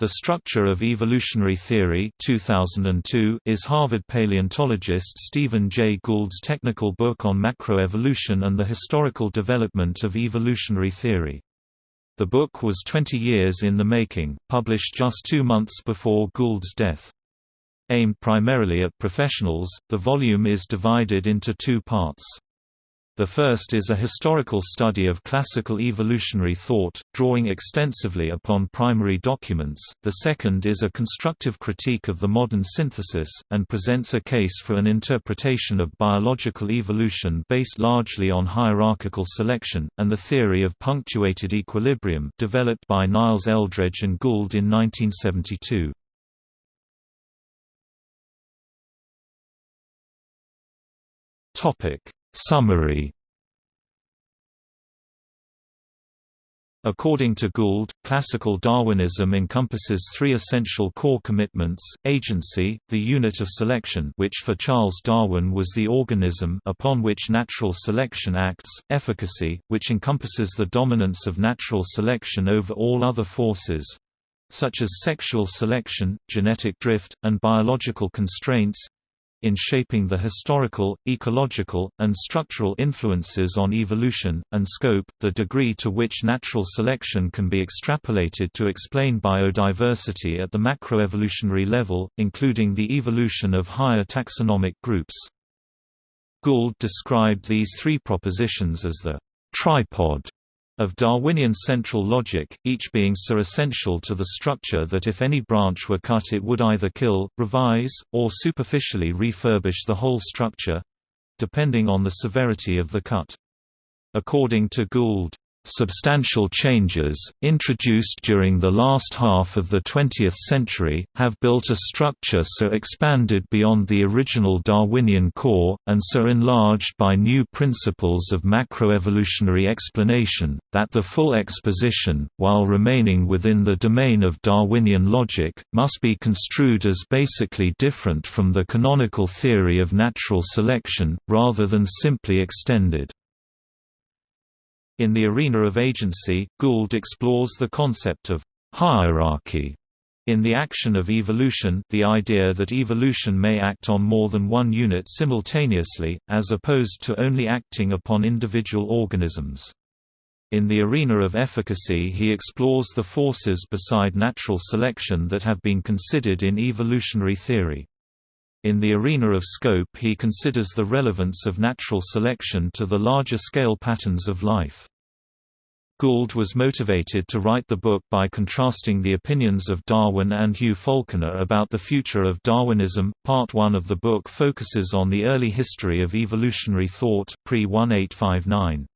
The Structure of Evolutionary Theory 2002 is Harvard paleontologist Stephen Jay Gould's technical book on macroevolution and the historical development of evolutionary theory. The book was 20 years in the making, published just two months before Gould's death. Aimed primarily at professionals, the volume is divided into two parts. The first is a historical study of classical evolutionary thought, drawing extensively upon primary documents, the second is a constructive critique of the modern synthesis, and presents a case for an interpretation of biological evolution based largely on hierarchical selection, and the theory of punctuated equilibrium developed by Niles Eldredge and Gould in 1972. Topic Summary. According to Gould, classical Darwinism encompasses three essential core commitments, agency, the unit of selection which for Charles Darwin was the organism upon which natural selection acts, efficacy, which encompasses the dominance of natural selection over all other forces—such as sexual selection, genetic drift, and biological constraints, in shaping the historical, ecological, and structural influences on evolution, and scope, the degree to which natural selection can be extrapolated to explain biodiversity at the macroevolutionary level, including the evolution of higher taxonomic groups. Gould described these three propositions as the tripod of Darwinian central logic, each being so essential to the structure that if any branch were cut it would either kill, revise, or superficially refurbish the whole structure—depending on the severity of the cut. According to Gould, Substantial changes, introduced during the last half of the 20th century, have built a structure so expanded beyond the original Darwinian core, and so enlarged by new principles of macroevolutionary explanation, that the full exposition, while remaining within the domain of Darwinian logic, must be construed as basically different from the canonical theory of natural selection, rather than simply extended. In the arena of agency, Gould explores the concept of hierarchy in the action of evolution the idea that evolution may act on more than one unit simultaneously, as opposed to only acting upon individual organisms. In the arena of efficacy he explores the forces beside natural selection that have been considered in evolutionary theory. In the arena of scope he considers the relevance of natural selection to the larger scale patterns of life. Gould was motivated to write the book by contrasting the opinions of Darwin and Hugh Falconer about the future of Darwinism. Part 1 of the book focuses on the early history of evolutionary thought pre-1859.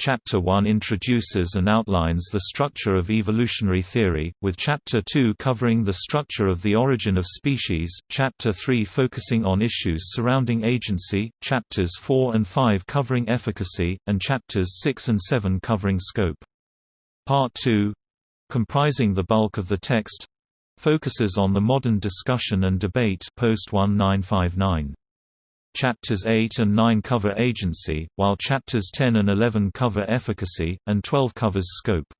Chapter 1 introduces and outlines the structure of evolutionary theory, with Chapter 2 covering the structure of the origin of species, Chapter 3 focusing on issues surrounding agency, Chapters 4 and 5 covering efficacy, and Chapters 6 and 7 covering scope. Part 2 comprising the bulk of the text focuses on the modern discussion and debate post 1959. Chapters 8 and 9 cover agency, while chapters 10 and 11 cover efficacy, and 12 covers scope.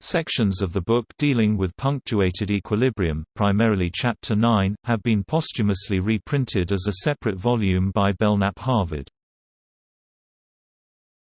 Sections of the book dealing with punctuated equilibrium, primarily Chapter 9, have been posthumously reprinted as a separate volume by Belknap Harvard.